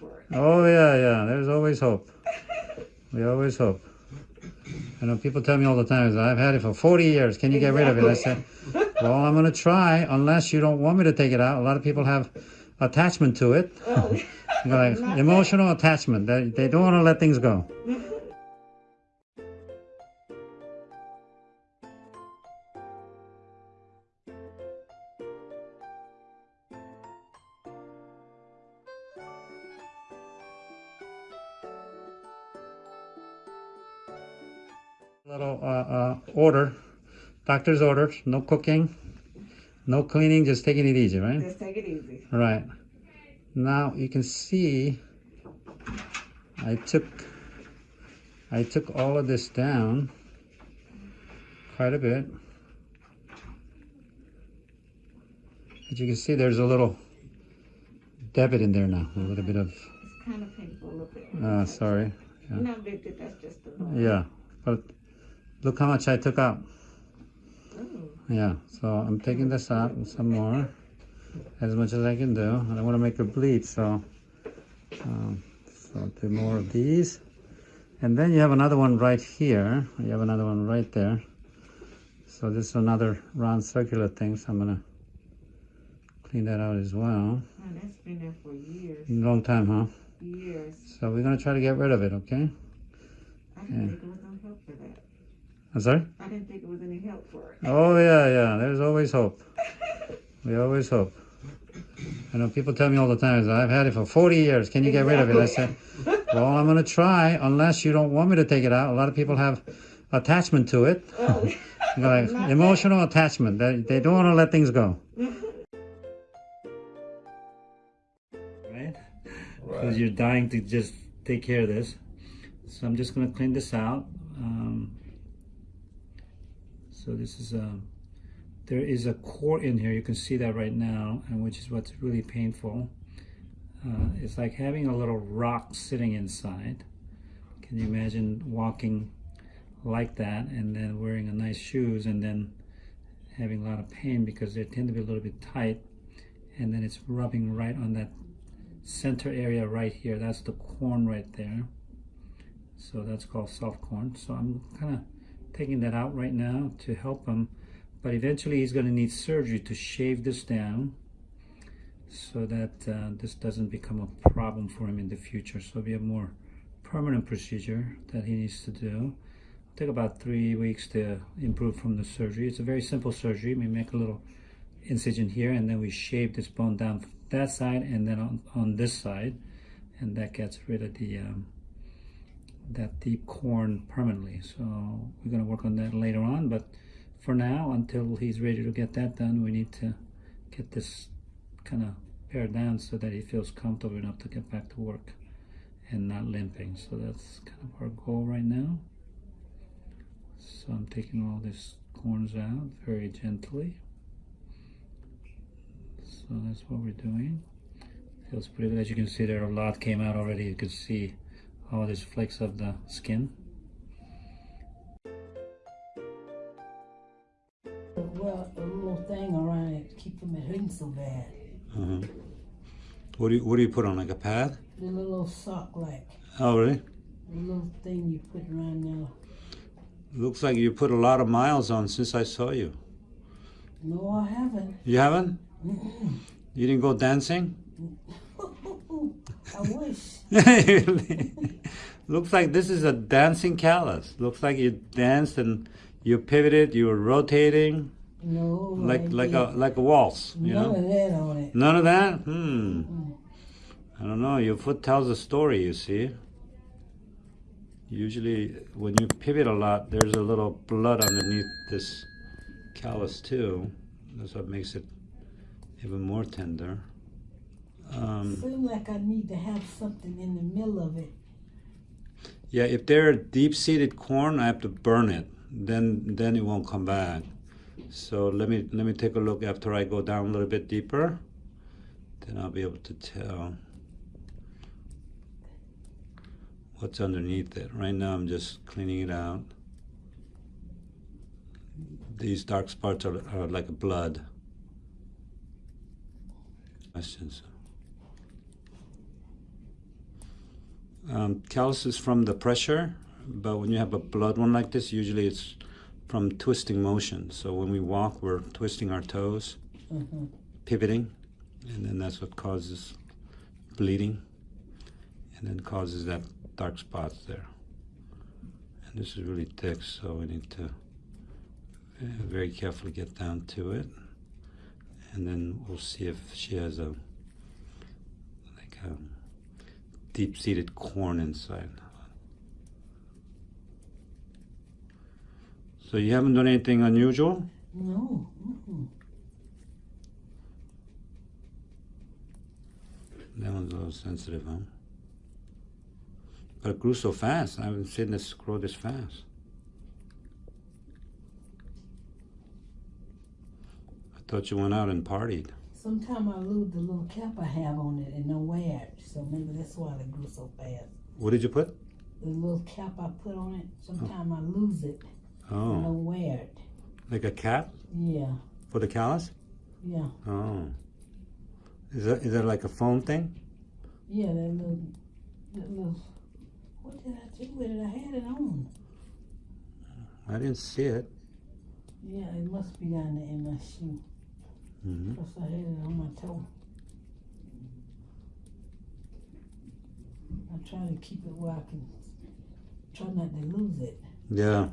for it. Oh yeah, yeah. There's always hope. We always hope. I know people tell me all the time, I've had it for 40 years. Can you get rid of it? I said, well, I'm going to try unless you don't want me to take it out. A lot of people have attachment to it. Oh, like emotional attachment. They, they don't want to let things go. Little uh, uh, order, doctor's orders, no cooking, no cleaning, just taking it easy, right? let's take it easy. Right. Now you can see I took I took all of this down quite a bit. As you can see there's a little debit in there now, a little bit of It's kind of painful a little bit. uh sorry. Yeah. Not big, that's just a little. Yeah. But look how much I took out. Ooh. Yeah, so I'm taking this out and some more, as much as I can do. I don't want to make her bleed, so um, so do more of these. And then you have another one right here. You have another one right there. So this is another round circular thing, so I'm gonna clean that out as well. Man, that's been there for years. Long time, huh? Years. So we're gonna try to get rid of it, okay? I think it was no help for that. I'm sorry? I didn't think it was any help for it. Oh yeah, yeah. There's always hope. We always hope. I know people tell me all the time, I've had it for 40 years. Can you get rid of it? I said, well, I'm going to try unless you don't want me to take it out. A lot of people have attachment to it. Oh, Like emotional attachment. They, they don't want to let things go. Right? Because you're dying to just take care of this. So I'm just going to clean this out. Um, so this is a, there is a core in here. You can see that right now, and which is what's really painful. Uh, it's like having a little rock sitting inside. Can you imagine walking like that and then wearing a nice shoes and then having a lot of pain because they tend to be a little bit tight and then it's rubbing right on that center area right here. That's the corn right there. So that's called soft corn. So I'm kind of taking that out right now to help him. But eventually he's going to need surgery to shave this down so that uh, this doesn't become a problem for him in the future. So we have more permanent procedure that he needs to do. Take about three weeks to improve from the surgery. It's a very simple surgery. We make a little incision here and then we shave this bone down that side and then on, on this side and that gets rid of the um, that deep corn permanently. So we're going to work on that later on, but for now, until he's ready to get that done, we need to get this kind of pared down so that he feels comfortable enough to get back to work and not limping. So that's kind of our goal right now. So I'm taking all these corns out very gently. So that's what we're doing. Feels pretty good. As you can see there, a lot came out already. You can see all these flakes of the skin. Well, a little thing around it to keep from it hurting so bad. Uh-huh. What do you What do you put on like a pad? The little sock like, Oh, really? the little thing you put around there. Looks like you put a lot of miles on since I saw you. No, I haven't. You haven't? You didn't go dancing? I wish. Looks like this is a dancing callus. Looks like you danced and you pivoted, you were rotating No, like like a like a waltz, you None know? of that on it. None of that? Hmm. Mm. I don't know. Your foot tells a story, you see. Usually when you pivot a lot, there's a little blood underneath this callus too. That's what makes it even more tender. Um, Seems like I need to have something in the middle of it. Yeah, if they're deep-seated corn, I have to burn it. Then then it won't come back. So let me let me take a look after I go down a little bit deeper. Then I'll be able to tell what's underneath it. Right now I'm just cleaning it out. These dark spots are, are like blood. Questions? Um, callus is from the pressure, but when you have a blood one like this, usually it's from twisting motion. So when we walk, we're twisting our toes, Mm-hmm. pivoting, and then that's what causes bleeding, and then causes that dark spots there. And this is really thick, so we need to uh, very carefully get down to it, and then we'll see if she has a like a deep-seated corn inside. So you haven't done anything unusual? No. Mm-mm. That one's a little sensitive, huh? But it grew so fast. I haven't seen this grow this fast. I thought you went out and partied. Sometime I lose the little cap I have on it and don't wear it, so maybe that's why they grew so fast. What did you put? The little cap I put on it, oh. sometime I lose it and Oh, don't wear it. like a cap Yeah, for the callus? yeah, Oh. Is that is that like a foam thing? yeah. That little, that little. What did I do with it? I had it on. I didn't see it. Yeah, it must be down there in my shoe. Hmm Plus I had it on my toe. I try to keep it where I can try not to lose it. Yeah.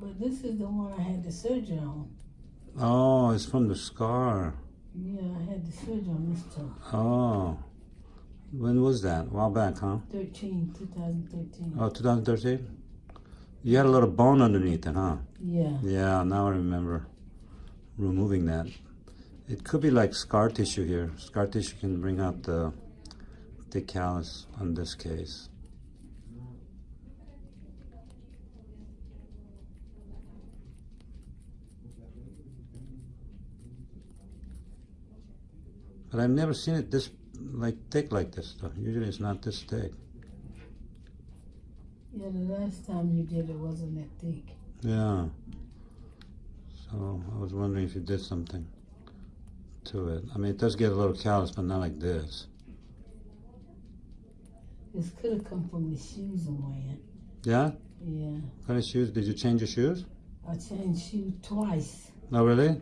But this is the one I had the surgery on. Oh, it's from the scar. Yeah, I had the surgery on this toe. Oh. When was that? A while back, huh? 13, 2013. Oh, 2013? You had a little bone underneath it, huh? Yeah. Yeah, now I remember removing that. It could be like scar tissue here. Scar tissue can bring out the the callus on this case. But I've never seen it this like thick like this though. Usually it's not this thick. Yeah, the last time you did it wasn't that thick. Yeah. So I was wondering if you did something to it. I mean, it does get a little callous, but not like this. This could have come from the shoes I'm wearing. Yeah? Yeah. What kind of shoes? Did you change your shoes? I changed shoes twice. Oh, really?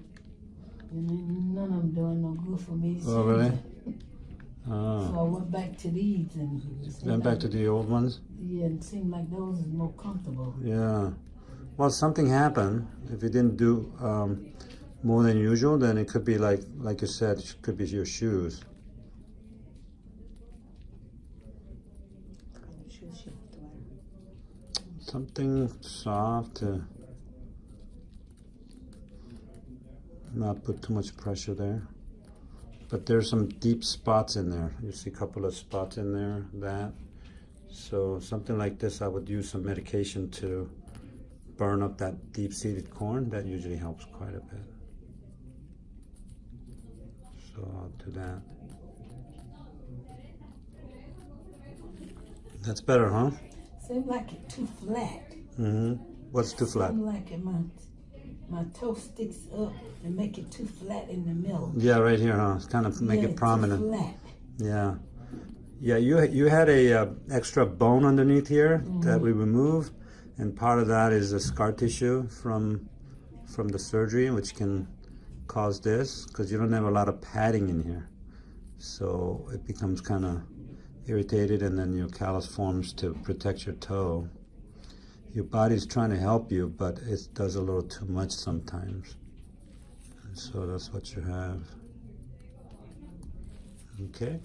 And none of them doing no good for me. Oh, really? it. So Oh. I went back to these and it seemed Went back like- to the old ones? Yeah, it seemed like those is more comfortable. Yeah. Well, something happened. If you didn't do um, more than usual, then it could be like, like you said, it could be your shoes. Something soft to not put too much pressure there. But there's some deep spots in there. You see a couple of spots in there, that. So something like this, I would use some medication to burn up that deep-seated corn. That usually helps quite a bit. So I'll do that. That's better, huh? Seemed like it's too flat. Mm-hmm. What's too flat? Seemed like it, my my toe sticks up and make it too flat in the middle. Yeah, right here, huh? It's kind of make Yeah, it too prominent. flat. Yeah, yeah. You you had a uh, extra bone underneath here that we removed, and part of that is the scar tissue from from the surgery, which can cause this because you don't have a lot of padding in here, so it becomes kind of irritated, and then your callus forms to protect your toe. Your body's trying to help you, but it does a little too much sometimes, and so that's what you have. Okay.